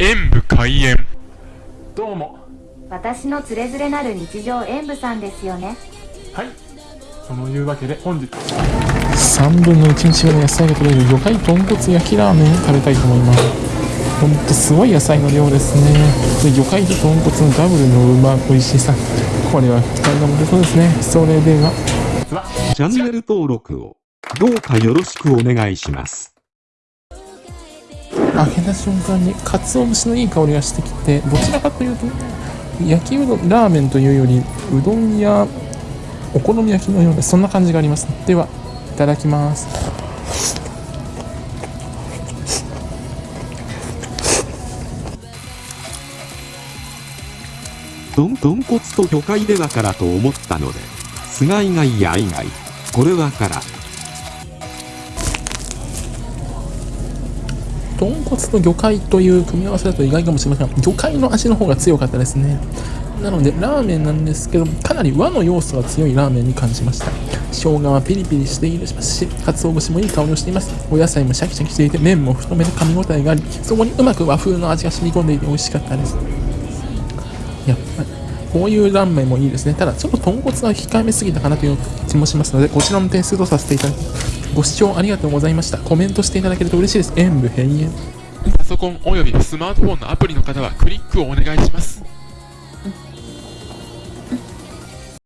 演武開演。どうも。私のつれづれなる日常演舞さんですよね。はい。そのいうわけで本日。3分の1日分の野菜が取れる魚介豚骨焼きラーメンを食べたいと思います。ほんとすごい野菜の量ですね。で魚介と豚骨のダブルのうま美味しさ。これは期待が持てそうですね。それでは。チャンネル登録を。どうかよろしくお願いします。開けた瞬間に鰹節のいい香りがしてきてどちらかというと焼きうどんラーメンというよりうどんやお好み焼きのようなそんな感じがあります。ではいただきます。豚豚骨と魚介ではからと思ったので、菅以外や以外、これはから。豚骨と魚介という組み合わせだと意外かもしれませんが魚介の味の方が強かったですね。なのでラーメンなんですけどかなり和の要素が強いラーメンに感じました。生姜はピリピリしていますし鰹節もいい香りをしています。お野菜もシャキシャキしていて麺も太めで噛み応えがありそこにうまく和風の味が染み込んでいて美味しかったです。やっぱりこういうラーメンもいいですね。ただちょっと豚骨は控えめすぎたかなという気もしますのでこちらの点数とさせていただきますご視聴ありがとうございました。コメントしていただけると嬉しいです。演武閉園。パソコンおよびスマートフォンのアプリの方はクリックをお願いします。